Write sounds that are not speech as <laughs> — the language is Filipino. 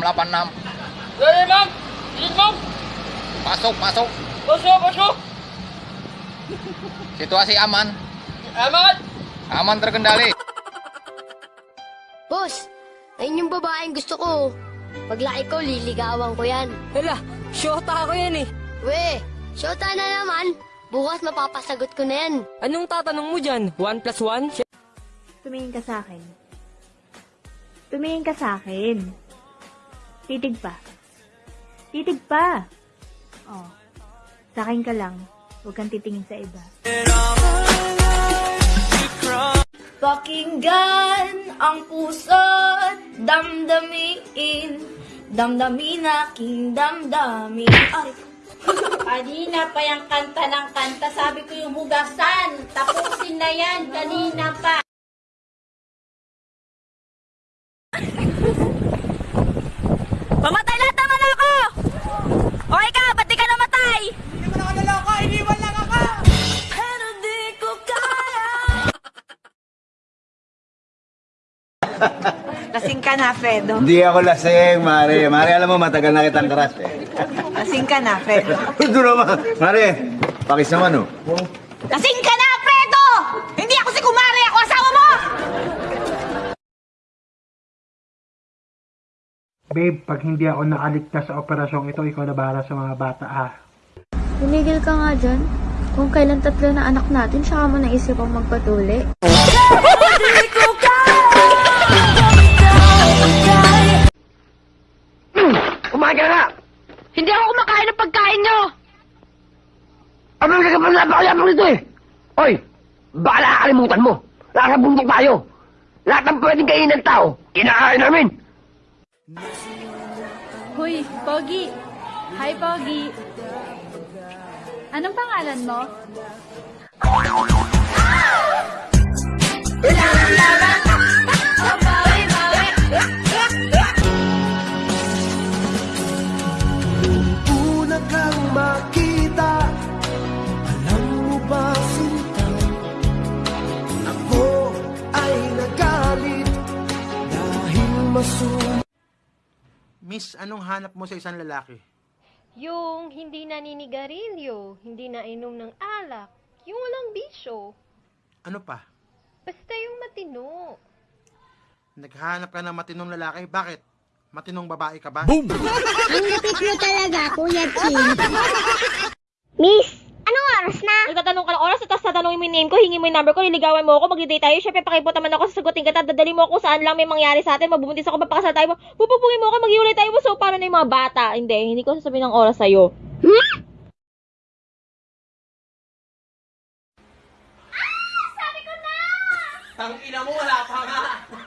8686. Dali, ma'am! Bilis, ma'am! Pasok, pasok. Pasok, pasok! Situasi aman. Amat! Aman terkendali. Boss, ayun yung babaeng gusto ko. Paglaki ko, liligawan ko yan. Hala, syota ako yan eh. We, syota na naman. Bukas mapapasagot ko na yan. Anong tatanong mo dyan? 1 plus 1? Tumingin ka sa akin. Tumingin ka sa akin. Titig pa. Titig pa. Oh. Sa akin ka lang. Huwag kang titingin sa iba. Pakinggan ang puso't damdamin Damdamin aking damdamin Ay, <laughs> Kanina pa yung kanta ng kanta. Sabi ko yung hugasan. Tapusin na yan. Kanina pa. <laughs> Lasing ka na, Fredo. Hindi ako lasing, Mare. Mare, alam mo, matagal na kitang crush eh. Lasing ka na, Fredo. <laughs> Ito naman. Mare, pakis naman oh. Lasing ka na, Fredo! Hindi ako si Kumari, ako asawa mo! Babe, pag hindi ako nakaligtas sa operasyong ito, ikaw na bahala sa mga bata ah. Tumigil ka nga dyan. Kung kailan tatlo na anak natin, saka mo naisip ang magpatuli. <laughs> Kumain ka na nga! Hindi ako kumakain ng pagkain nyo! Ano ka kapag napakayapang nito eh? Hoy! Baka nakakalimutan mo! Nasa bundok tayo! Lahat ng pwedeng kainin ng tao, kinakain namin! Hoy, Pogi. Hi, Pogi. Anong pangalan mo? Una Miss, anong hanap mo sa isang lalaki? Yung hindi naninigarilyo, hindi nainom ng alak, yung walang bisyo. Ano pa? Basta yung matino. Naghanap ka ng matinong lalaki, bakit? Matinong babae ka ba? Ang lapit mo talaga, Kuya Chin. <laughs> Miss, anong oras na? Nagtatanong ka ng oras, tatanungin mo yung name ko, hingi mo yung number ko, liligawan mo ako, mag-date tayo. Siyempre, pakipunta man ako, sasagutin kita, dadali mo ako saan lang may mangyari sa atin, mabubuntis ako, papakasal tayo, pupupugin mo ako, maghiwalay tayo, so paano na yung mga bata? Hindi, hindi ko sasabihin ng oras sa'yo. Tang ina mo, wala pa nga!